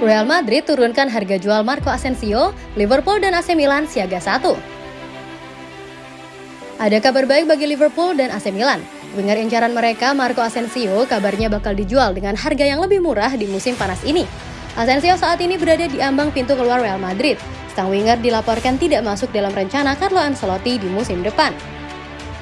Real Madrid turunkan harga jual Marco Asensio, Liverpool dan AC Milan siaga satu. Ada kabar baik bagi Liverpool dan AC Milan. Winger incaran mereka, Marco Asensio, kabarnya bakal dijual dengan harga yang lebih murah di musim panas ini. Asensio saat ini berada di ambang pintu keluar Real Madrid. Sang winger dilaporkan tidak masuk dalam rencana Carlo Ancelotti di musim depan.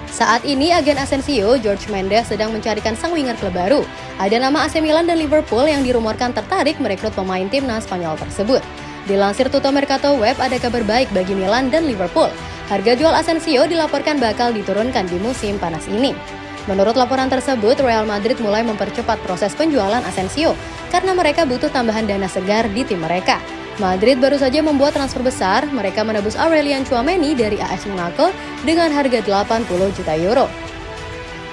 Saat ini agen Asensio, George Mendes sedang mencarikan sang winger klub baru. Ada nama AC Milan dan Liverpool yang dirumorkan tertarik merekrut pemain timnas Spanyol tersebut. Dilansir Tuto Mercato Web ada kabar baik bagi Milan dan Liverpool. Harga jual Asensio dilaporkan bakal diturunkan di musim panas ini. Menurut laporan tersebut, Real Madrid mulai mempercepat proses penjualan Asensio karena mereka butuh tambahan dana segar di tim mereka. Madrid baru saja membuat transfer besar, mereka menebus Aurelian Chouameni dari AS Monaco dengan harga 80 juta euro.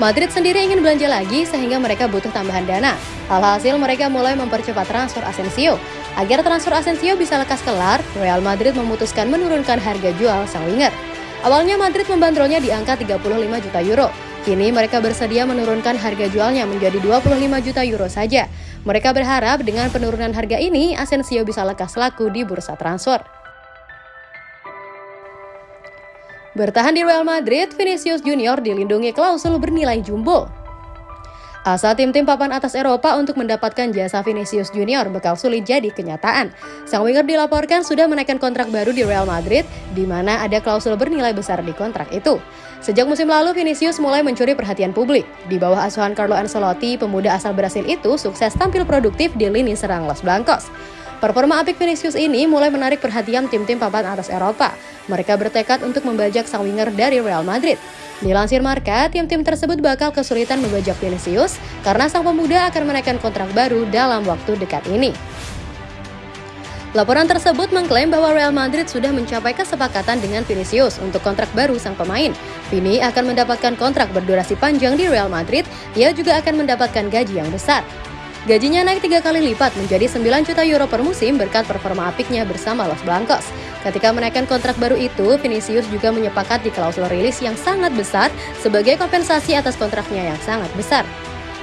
Madrid sendiri ingin belanja lagi sehingga mereka butuh tambahan dana. Alhasil mereka mulai mempercepat transfer Asensio. Agar transfer Asensio bisa lekas kelar, Real Madrid memutuskan menurunkan harga jual sang winger. Awalnya Madrid membandrolnya di angka 35 juta euro. Kini mereka bersedia menurunkan harga jualnya menjadi 25 juta euro saja. Mereka berharap dengan penurunan harga ini, Asensio bisa lekas laku di bursa transfer. Bertahan di Real Madrid, Vinicius Junior dilindungi klausul bernilai jumbo. Asa tim-tim papan atas Eropa untuk mendapatkan jasa Vinicius Junior bakal sulit jadi kenyataan. Sang winger dilaporkan sudah menaikkan kontrak baru di Real Madrid, di mana ada klausul bernilai besar di kontrak itu. Sejak musim lalu, Vinicius mulai mencuri perhatian publik. Di bawah asuhan Carlo Ancelotti, pemuda asal Brasil itu sukses tampil produktif di lini serang Los Blancos. Performa apik Vinicius ini mulai menarik perhatian tim-tim papan atas Eropa. Mereka bertekad untuk membajak sang winger dari Real Madrid. Dilansir Marka, tim-tim tersebut bakal kesulitan membajak Vinicius karena sang pemuda akan menaikkan kontrak baru dalam waktu dekat ini. Laporan tersebut mengklaim bahwa Real Madrid sudah mencapai kesepakatan dengan Vinicius untuk kontrak baru sang pemain. Vini akan mendapatkan kontrak berdurasi panjang di Real Madrid, ia juga akan mendapatkan gaji yang besar. Gajinya naik tiga kali lipat menjadi 9 juta euro per musim berkat performa apiknya bersama Los Blancos. Ketika menaikkan kontrak baru itu, Vinicius juga menyepakati klausul rilis yang sangat besar sebagai kompensasi atas kontraknya yang sangat besar.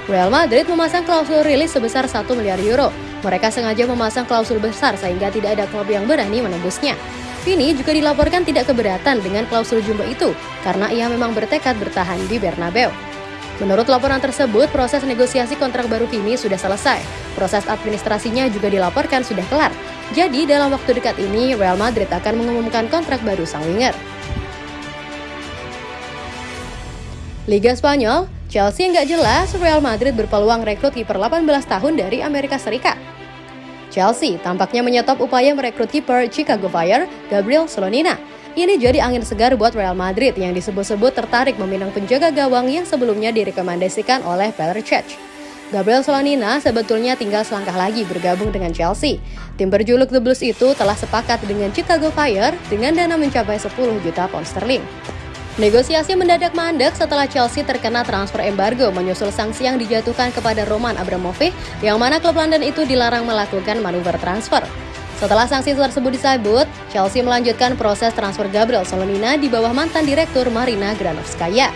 Real Madrid memasang klausul rilis sebesar 1 miliar euro. Mereka sengaja memasang klausul besar sehingga tidak ada klub yang berani menembusnya. Vini juga dilaporkan tidak keberatan dengan klausul jumbo itu karena ia memang bertekad bertahan di Bernabeu. Menurut laporan tersebut, proses negosiasi kontrak baru Vini sudah selesai. Proses administrasinya juga dilaporkan sudah kelar. Jadi, dalam waktu dekat ini, Real Madrid akan mengumumkan kontrak baru sang winger. Liga Spanyol, Chelsea nggak jelas, Real Madrid berpeluang rekrut kiper 18 tahun dari Amerika Serikat. Chelsea tampaknya menyetop upaya merekrut kiper Chicago Fire, Gabriel Solonina. Ini jadi angin segar buat Real Madrid yang disebut-sebut tertarik meminang penjaga gawang yang sebelumnya direkomendasikan oleh Peter Cech. Gabriel Solonina sebetulnya tinggal selangkah lagi bergabung dengan Chelsea. Tim berjuluk The Blues itu telah sepakat dengan Chicago Fire dengan dana mencapai 10 juta pound sterling. Negosiasi mendadak mandek setelah Chelsea terkena transfer embargo menyusul sanksi yang dijatuhkan kepada Roman Abramovich yang mana klub London itu dilarang melakukan manuver transfer. Setelah sanksi tersebut disebut, Chelsea melanjutkan proses transfer Gabriel Solonina di bawah mantan direktur Marina Granovskaya.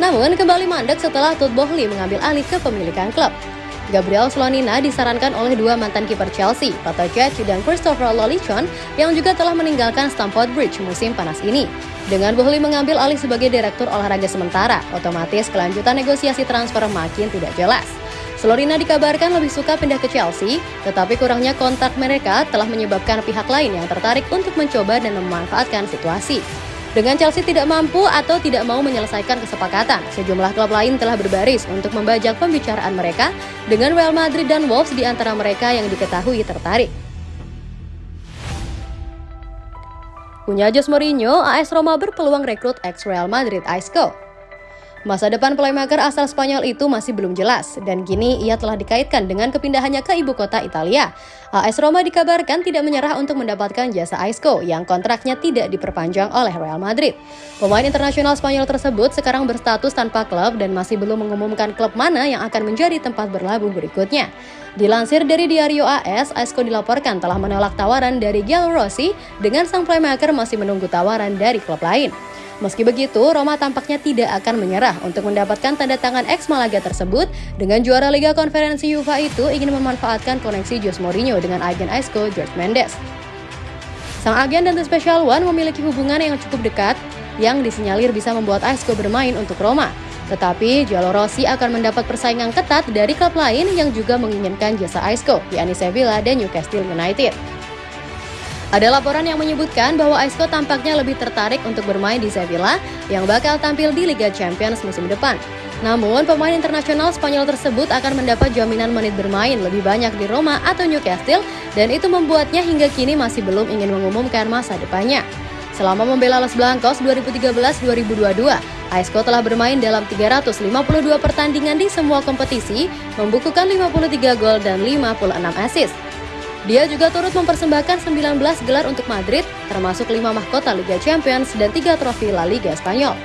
Namun kembali mandek setelah Todd Boehly mengambil alih kepemilikan klub. Gabriel Solonina disarankan oleh dua mantan kiper Chelsea, Pato Cech dan Christopher Lolichon yang juga telah meninggalkan Stamford Bridge musim panas ini. Dengan Bohli mengambil alih sebagai direktur olahraga sementara, otomatis kelanjutan negosiasi transfer makin tidak jelas. Solorina dikabarkan lebih suka pindah ke Chelsea, tetapi kurangnya kontak mereka telah menyebabkan pihak lain yang tertarik untuk mencoba dan memanfaatkan situasi. Dengan Chelsea tidak mampu atau tidak mau menyelesaikan kesepakatan, sejumlah klub lain telah berbaris untuk membajak pembicaraan mereka dengan Real Madrid dan Wolves di antara mereka yang diketahui tertarik. Punya Jose Mourinho, AS Roma berpeluang rekrut ex Real Madrid Isco. Masa depan playmaker asal Spanyol itu masih belum jelas, dan kini ia telah dikaitkan dengan kepindahannya ke ibu kota Italia. AS Roma dikabarkan tidak menyerah untuk mendapatkan jasa Isco yang kontraknya tidak diperpanjang oleh Real Madrid. Pemain internasional Spanyol tersebut sekarang berstatus tanpa klub dan masih belum mengumumkan klub mana yang akan menjadi tempat berlabuh berikutnya. Dilansir dari Diario AS, Isco dilaporkan telah menolak tawaran dari Gianluigi Rossi dengan sang playmaker masih menunggu tawaran dari klub lain. Meski begitu, Roma tampaknya tidak akan menyerah untuk mendapatkan tanda tangan ex Malaga tersebut dengan juara Liga Konferensi UEFA itu ingin memanfaatkan koneksi Jose Mourinho dengan agen Aisco George Mendes. Sang agen dan The Special One memiliki hubungan yang cukup dekat yang disinyalir bisa membuat Aisco bermain untuk Roma. Tetapi Giallo Rossi akan mendapat persaingan ketat dari klub lain yang juga menginginkan jasa Aisco, yakni Sevilla dan Newcastle United. Ada laporan yang menyebutkan bahwa Isco tampaknya lebih tertarik untuk bermain di Sevilla yang bakal tampil di Liga Champions musim depan. Namun, pemain internasional Spanyol tersebut akan mendapat jaminan menit bermain lebih banyak di Roma atau Newcastle dan itu membuatnya hingga kini masih belum ingin mengumumkan masa depannya. Selama membela Los Blancos 2013-2022, Aisco telah bermain dalam 352 pertandingan di semua kompetisi, membukukan 53 gol dan 56 assist. Dia juga turut mempersembahkan 19 gelar untuk Madrid, termasuk 5 mahkota Liga Champions dan 3 trofi La Liga Spanyol.